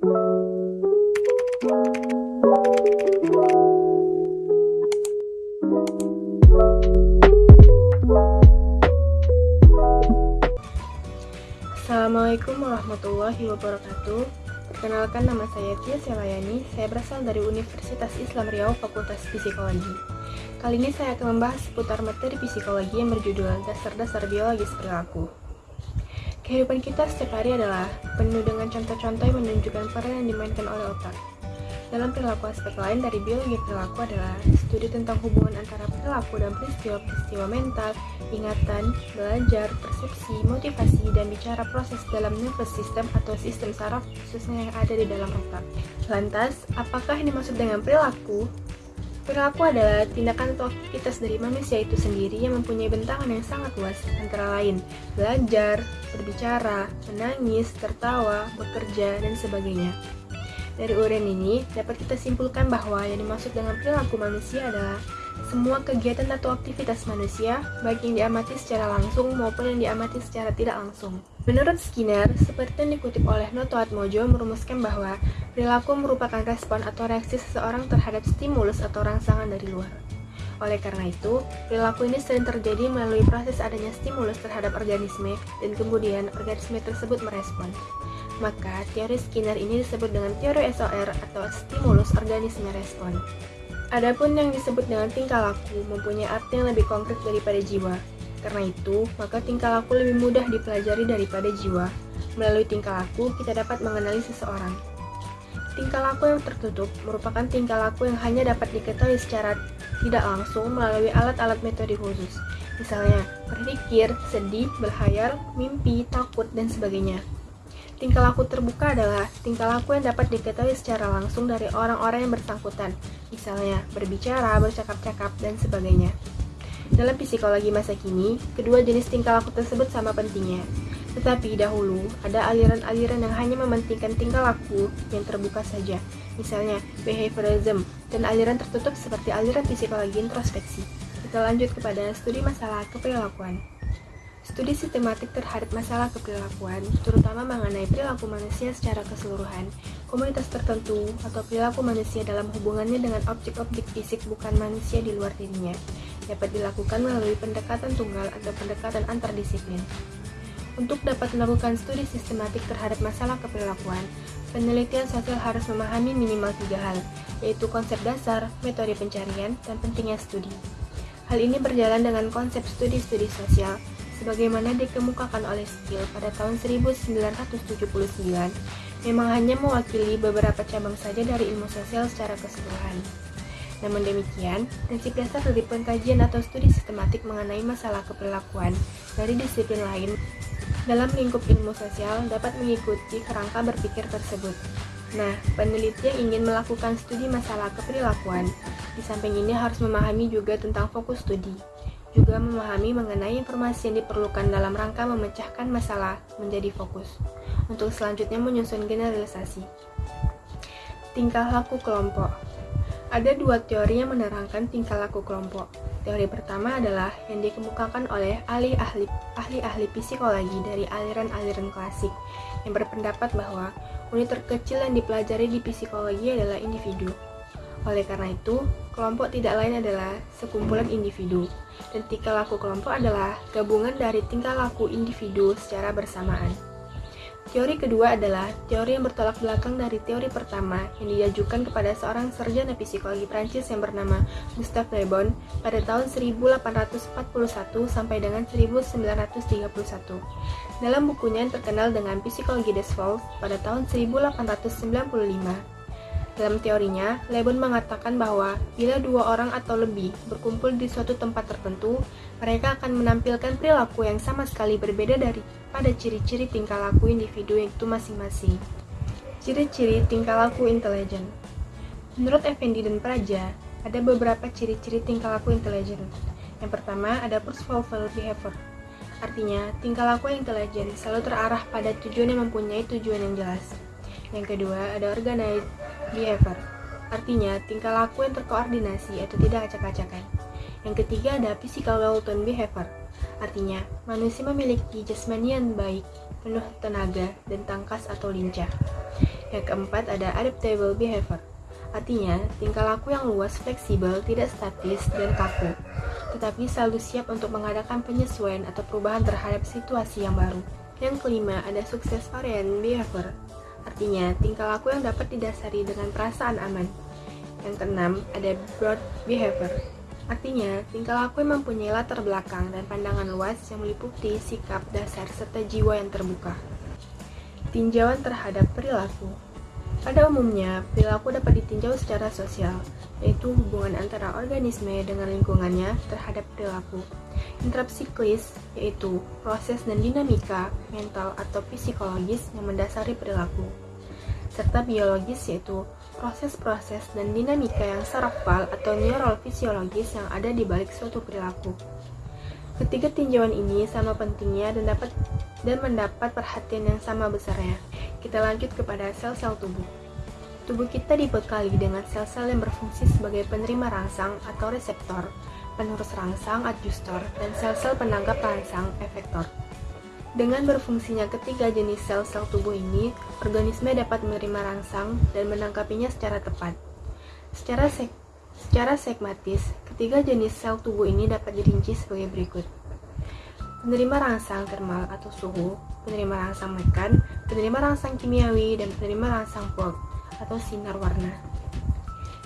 Assalamualaikum warahmatullahi wabarakatuh. Perkenalkan nama saya Tia Selayani. Saya berasal dari Universitas Islam Riau Fakultas Psikologi. Kali ini saya akan membahas seputar materi psikologi yang berjudul Dasar-Dasar Biologis Perilaku Kehidupan kita setiap hari adalah penuh dengan contoh-contoh yang menunjukkan peran yang dimainkan oleh otak dalam perilaku aspek lain dari biologi perilaku adalah studi tentang hubungan antara perilaku dan peristiwa-peristiwa mental, ingatan, belajar, persepsi, motivasi, dan bicara proses dalam nervous system atau sistem saraf khususnya yang ada di dalam otak. Lantas, apakah yang dimaksud dengan perilaku? Perilaku adalah tindakan atau aktivitas dari manusia itu sendiri yang mempunyai bentangan yang sangat luas, antara lain belajar, berbicara, menangis, tertawa, bekerja, dan sebagainya. Dari uraian ini, dapat kita simpulkan bahwa yang dimaksud dengan perilaku manusia adalah semua kegiatan atau aktivitas manusia, baik yang diamati secara langsung maupun yang diamati secara tidak langsung. Menurut Skinner, seperti yang dikutip oleh Noto Atmojo merumuskan bahwa perilaku merupakan respon atau reaksi seseorang terhadap stimulus atau rangsangan dari luar. Oleh karena itu, perilaku ini sering terjadi melalui proses adanya stimulus terhadap organisme dan kemudian organisme tersebut merespon. Maka, teori Skinner ini disebut dengan teori SOR atau stimulus organisme respon. Adapun yang disebut dengan tingkah laku mempunyai arti yang lebih konkret daripada jiwa. Karena itu, maka tingkah laku lebih mudah dipelajari daripada jiwa. Melalui tingkah laku, kita dapat mengenali seseorang. Tingkah laku yang tertutup merupakan tingkah laku yang hanya dapat diketahui secara tidak langsung melalui alat-alat metode khusus. Misalnya, berpikir, sedih, berhayal, mimpi, takut, dan sebagainya. Tingkah laku terbuka adalah tingkah laku yang dapat diketahui secara langsung dari orang-orang yang bersangkutan, misalnya berbicara, bercakap-cakap, dan sebagainya. Dalam psikologi masa kini, kedua jenis tingkah laku tersebut sama pentingnya. Tetapi dahulu, ada aliran-aliran yang hanya mementingkan tingkah laku yang terbuka saja, misalnya behaviorism, dan aliran tertutup seperti aliran psikologi introspeksi. Kita lanjut kepada studi masalah keperilakuan. Studi sistematik terhadap masalah keperilakuan, terutama mengenai perilaku manusia secara keseluruhan, komunitas tertentu, atau perilaku manusia dalam hubungannya dengan objek-objek fisik bukan manusia di luar dirinya, dapat dilakukan melalui pendekatan tunggal atau pendekatan antardisiplin. Untuk dapat melakukan studi sistematik terhadap masalah keperilakuan, penelitian sosial harus memahami minimal tiga hal, yaitu konsep dasar, metode pencarian, dan pentingnya studi. Hal ini berjalan dengan konsep studi-studi sosial, sebagaimana dikemukakan oleh Steele pada tahun 1979, memang hanya mewakili beberapa cabang saja dari ilmu sosial secara keseluruhan. Namun demikian, prinsip dasar dari pengkajian atau studi sistematik mengenai masalah keperilakuan dari disiplin lain dalam lingkup ilmu sosial dapat mengikuti kerangka berpikir tersebut. Nah, peneliti yang ingin melakukan studi masalah keperilakuan, di samping ini harus memahami juga tentang fokus studi juga memahami mengenai informasi yang diperlukan dalam rangka memecahkan masalah menjadi fokus. Untuk selanjutnya menyusun generalisasi. Tingkah laku kelompok. Ada dua teori yang menerangkan tingkah laku kelompok. Teori pertama adalah yang dikemukakan oleh ahli-ahli ahli-ahli psikologi dari aliran-aliran klasik yang berpendapat bahwa unit terkecil yang dipelajari di psikologi adalah individu. Oleh karena itu, kelompok tidak lain adalah sekumpulan individu dan tingkah laku kelompok adalah gabungan dari tingkah laku individu secara bersamaan. Teori kedua adalah teori yang bertolak belakang dari teori pertama yang diajukan kepada seorang sarjana psikologi Prancis yang bernama Gustave Le Bon pada tahun 1841 sampai dengan 1931. Dalam bukunya yang terkenal dengan Psikologi des pada tahun 1895, dalam teorinya, Lebon mengatakan bahwa bila dua orang atau lebih berkumpul di suatu tempat tertentu, mereka akan menampilkan perilaku yang sama sekali berbeda dari pada ciri-ciri tingkah laku individu itu masing-masing. Ciri-ciri tingkah laku intelijen Menurut Effendi dan Praja, ada beberapa ciri-ciri tingkah laku intelijen. Yang pertama ada purposeful behavior, artinya tingkah laku yang intelijen selalu terarah pada tujuan yang mempunyai tujuan yang jelas. Yang kedua ada organized behavior, artinya tingkah laku yang terkoordinasi atau tidak acak-acakan. Yang ketiga ada physical well-tone behavior, artinya manusia memiliki jasmani yang baik, penuh tenaga, dan tangkas atau lincah. Yang keempat ada adaptable behavior. Artinya, tingkah laku yang luas, fleksibel, tidak statis, dan kaku, tetapi selalu siap untuk mengadakan penyesuaian atau perubahan terhadap situasi yang baru. Yang kelima, ada sukses variant behavior. Artinya, tingkah laku yang dapat didasari dengan perasaan aman. Yang keenam, ada broad behavior. Artinya, tingkah laku yang mempunyai latar belakang dan pandangan luas yang meliputi sikap dasar serta jiwa yang terbuka. Tinjauan terhadap perilaku pada umumnya, perilaku dapat ditinjau secara sosial, yaitu hubungan antara organisme dengan lingkungannya terhadap perilaku. Intrapsiklis, yaitu proses dan dinamika mental atau psikologis yang mendasari perilaku. Serta biologis, yaitu proses-proses dan dinamika yang sarafal atau neural fisiologis yang ada di balik suatu perilaku. Ketiga tinjauan ini sama pentingnya dan dapat dan mendapat perhatian yang sama besarnya. Kita lanjut kepada sel-sel tubuh. Tubuh kita dibekali dengan sel-sel yang berfungsi sebagai penerima rangsang atau reseptor, penerus rangsang adjustor, dan sel-sel penangkap rangsang efektor. Dengan berfungsinya ketiga jenis sel-sel tubuh ini, organisme dapat menerima rangsang dan menangkapinya secara tepat. Secara sek secara sekmatis, ketiga jenis sel tubuh ini dapat dirinci sebagai berikut. Penerima rangsang termal atau suhu, penerima rangsang mekan, penerima rangsang kimiawi, dan penerima rangsang Planck atau sinar warna.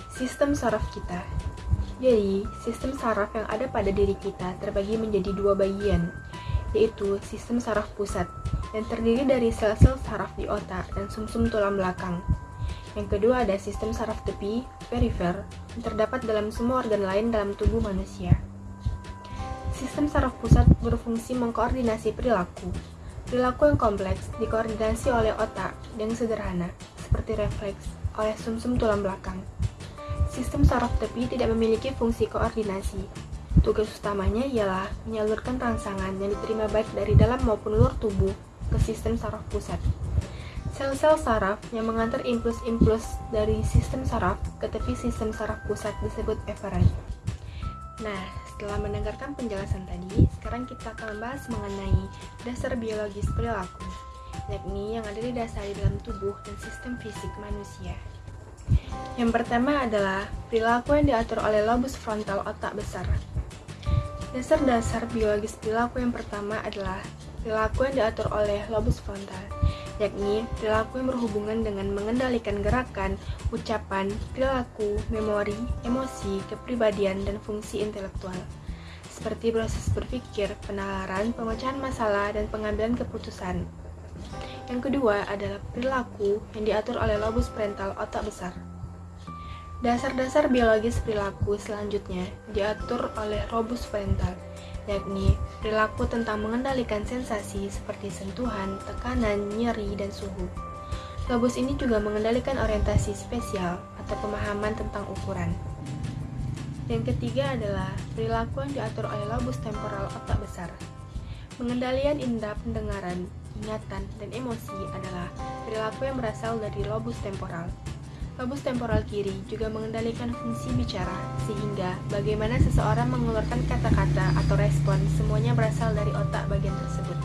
Sistem saraf kita Jadi, sistem saraf yang ada pada diri kita terbagi menjadi dua bagian, yaitu sistem saraf pusat, yang terdiri dari sel-sel saraf di otak dan sumsum -sum tulang belakang. Yang kedua ada sistem saraf tepi, perifer, yang terdapat dalam semua organ lain dalam tubuh manusia. Sistem saraf pusat berfungsi mengkoordinasi perilaku, Perilaku yang kompleks dikoordinasi oleh otak yang sederhana, seperti refleks, oleh sumsum -sum tulang belakang. Sistem saraf tepi tidak memiliki fungsi koordinasi. Tugas utamanya ialah menyalurkan rangsangan yang diterima baik dari dalam maupun luar tubuh ke sistem saraf pusat. Sel-sel saraf yang mengantar impuls-impuls dari sistem saraf ke tepi sistem saraf pusat disebut efferent. Nah, setelah mendengarkan penjelasan tadi, sekarang kita akan membahas mengenai dasar biologis perilaku, yakni yang ada di dasar dalam tubuh dan sistem fisik manusia. Yang pertama adalah perilaku yang diatur oleh lobus frontal otak besar. Dasar-dasar biologis perilaku yang pertama adalah perilaku yang diatur oleh lobus frontal, yakni perilaku yang berhubungan dengan mengendalikan gerakan, ucapan, perilaku, memori, emosi, kepribadian, dan fungsi intelektual, seperti proses berpikir, penalaran, pemecahan masalah, dan pengambilan keputusan. Yang kedua adalah perilaku yang diatur oleh lobus parental otak besar. Dasar-dasar biologis perilaku selanjutnya diatur oleh lobus parental, yakni perilaku tentang mengendalikan sensasi seperti sentuhan, tekanan, nyeri, dan suhu. Lobus ini juga mengendalikan orientasi spesial atau pemahaman tentang ukuran. Yang ketiga adalah perilaku yang diatur oleh lobus temporal otak besar. Pengendalian indera pendengaran, ingatan, dan emosi adalah perilaku yang berasal dari lobus temporal. Lobus temporal kiri juga mengendalikan fungsi bicara, sehingga bagaimana seseorang mengeluarkan kata-kata atau respon semuanya berasal dari otak bagian tersebut.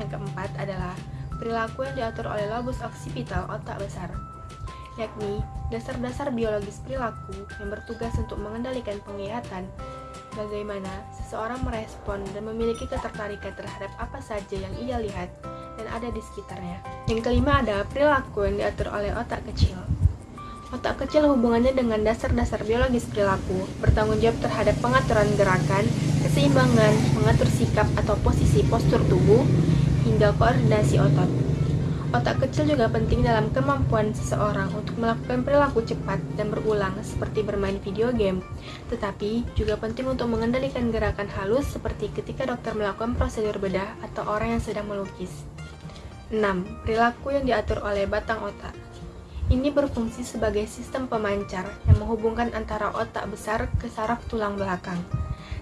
Yang keempat adalah perilaku yang diatur oleh lobus occipital otak besar, yakni dasar-dasar biologis perilaku yang bertugas untuk mengendalikan penglihatan, bagaimana seseorang merespon dan memiliki ketertarikan terhadap apa saja yang ia lihat dan ada di sekitarnya. Yang kelima ada perilaku yang diatur oleh otak kecil, Otak kecil hubungannya dengan dasar-dasar biologis perilaku, bertanggung jawab terhadap pengaturan gerakan, keseimbangan, mengatur sikap atau posisi postur tubuh, hingga koordinasi otot. Otak kecil juga penting dalam kemampuan seseorang untuk melakukan perilaku cepat dan berulang seperti bermain video game, tetapi juga penting untuk mengendalikan gerakan halus seperti ketika dokter melakukan prosedur bedah atau orang yang sedang melukis. 6. Perilaku yang diatur oleh batang otak ini berfungsi sebagai sistem pemancar yang menghubungkan antara otak besar ke saraf tulang belakang,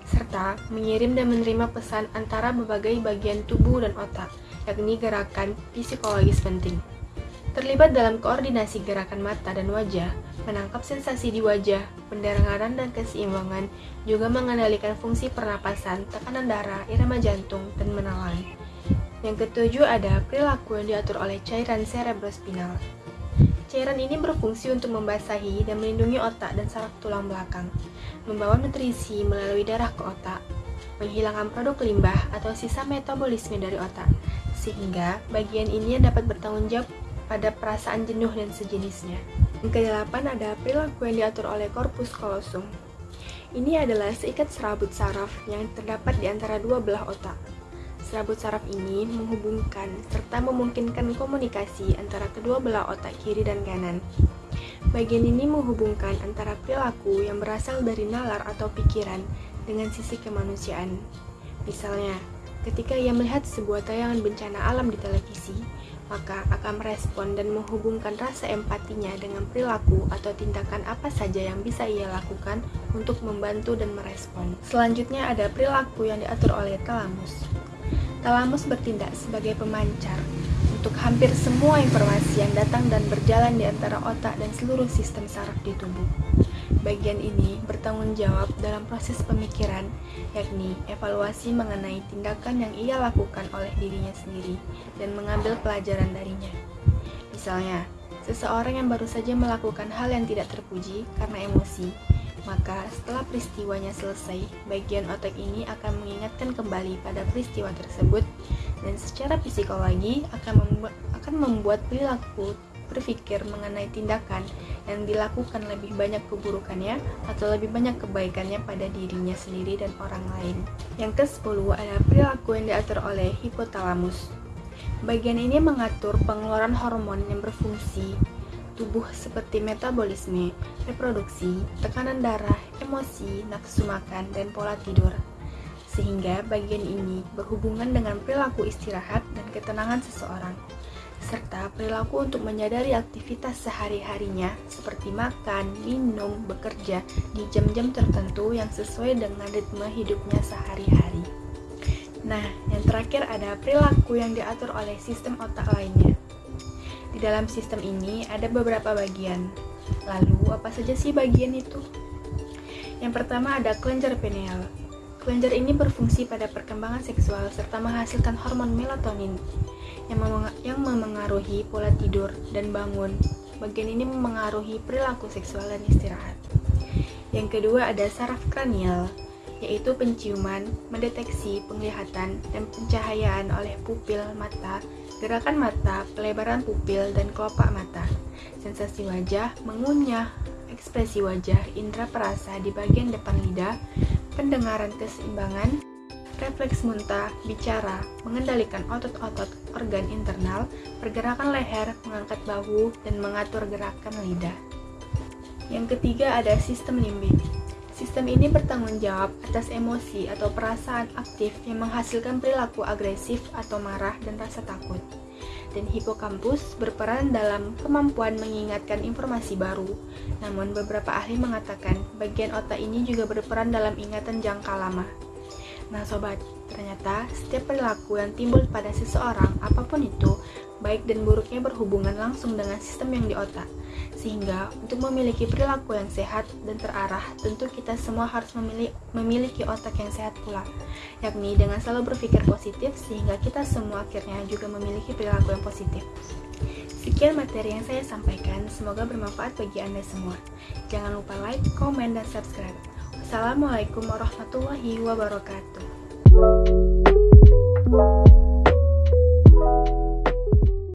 serta mengirim dan menerima pesan antara berbagai bagian tubuh dan otak, yakni gerakan psikologis penting. Terlibat dalam koordinasi gerakan mata dan wajah, menangkap sensasi di wajah, pendengaran dan keseimbangan, juga mengendalikan fungsi pernapasan, tekanan darah, irama jantung, dan menelan. Yang ketujuh ada perilaku yang diatur oleh cairan cerebrospinal. Cairan ini berfungsi untuk membasahi dan melindungi otak dan saraf tulang belakang, membawa nutrisi melalui darah ke otak, menghilangkan produk limbah atau sisa metabolisme dari otak, sehingga bagian ini dapat bertanggung jawab pada perasaan jenuh dan sejenisnya. Yang kedelapan ada perilaku yang diatur oleh korpus kolosum. Ini adalah seikat serabut saraf yang terdapat di antara dua belah otak. Serabut saraf ini menghubungkan serta memungkinkan komunikasi antara kedua belah otak kiri dan kanan. Bagian ini menghubungkan antara perilaku yang berasal dari nalar atau pikiran dengan sisi kemanusiaan. Misalnya, ketika ia melihat sebuah tayangan bencana alam di televisi, maka akan merespon dan menghubungkan rasa empatinya dengan perilaku atau tindakan apa saja yang bisa ia lakukan untuk membantu dan merespon. Selanjutnya ada perilaku yang diatur oleh talamus. Talamus bertindak sebagai pemancar untuk hampir semua informasi yang datang dan berjalan di antara otak dan seluruh sistem saraf di tubuh. Bagian ini bertanggung jawab dalam proses pemikiran, yakni evaluasi mengenai tindakan yang ia lakukan oleh dirinya sendiri dan mengambil pelajaran darinya. Misalnya, seseorang yang baru saja melakukan hal yang tidak terpuji karena emosi, maka setelah peristiwanya selesai, bagian otak ini akan mengingatkan kembali pada peristiwa tersebut dan secara psikologi akan membuat, akan membuat perilaku berpikir mengenai tindakan yang dilakukan lebih banyak keburukannya atau lebih banyak kebaikannya pada dirinya sendiri dan orang lain. Yang ke-10 adalah perilaku yang diatur oleh hipotalamus. Bagian ini mengatur pengeluaran hormon yang berfungsi tubuh seperti metabolisme, reproduksi, tekanan darah, emosi, nafsu makan, dan pola tidur. Sehingga bagian ini berhubungan dengan perilaku istirahat dan ketenangan seseorang, serta perilaku untuk menyadari aktivitas sehari-harinya seperti makan, minum, bekerja di jam-jam tertentu yang sesuai dengan ritme hidupnya sehari-hari. Nah, yang terakhir ada perilaku yang diatur oleh sistem otak lainnya. Dalam sistem ini ada beberapa bagian. Lalu, apa saja sih bagian itu? Yang pertama ada kelenjar pineal. Kelenjar ini berfungsi pada perkembangan seksual serta menghasilkan hormon melatonin yang, memeng yang memengaruhi pola tidur dan bangun. Bagian ini memengaruhi perilaku seksual dan istirahat. Yang kedua ada saraf kranial, yaitu penciuman, mendeteksi penglihatan, dan pencahayaan oleh pupil mata gerakan mata, pelebaran pupil, dan kelopak mata. Sensasi wajah, mengunyah, ekspresi wajah, indera perasa di bagian depan lidah, pendengaran keseimbangan, refleks muntah, bicara, mengendalikan otot-otot organ internal, pergerakan leher, mengangkat bahu, dan mengatur gerakan lidah. Yang ketiga ada sistem limbik. Sistem ini bertanggung jawab atas emosi atau perasaan aktif yang menghasilkan perilaku agresif atau marah dan rasa takut. Dan hipokampus berperan dalam kemampuan mengingatkan informasi baru. Namun beberapa ahli mengatakan bagian otak ini juga berperan dalam ingatan jangka lama. Nah sobat, ternyata setiap perilaku yang timbul pada seseorang apa pun itu baik dan buruknya berhubungan langsung dengan sistem yang di otak. Sehingga untuk memiliki perilaku yang sehat dan terarah, tentu kita semua harus memiliki, memiliki otak yang sehat pula. Yakni dengan selalu berpikir positif sehingga kita semua akhirnya juga memiliki perilaku yang positif. Sekian materi yang saya sampaikan, semoga bermanfaat bagi Anda semua. Jangan lupa like, komen, dan subscribe. Wassalamualaikum warahmatullahi wabarakatuh.